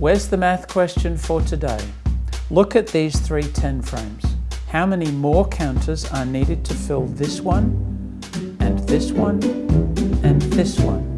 Where's the math question for today? Look at these three 10 frames. How many more counters are needed to fill this one, and this one, and this one?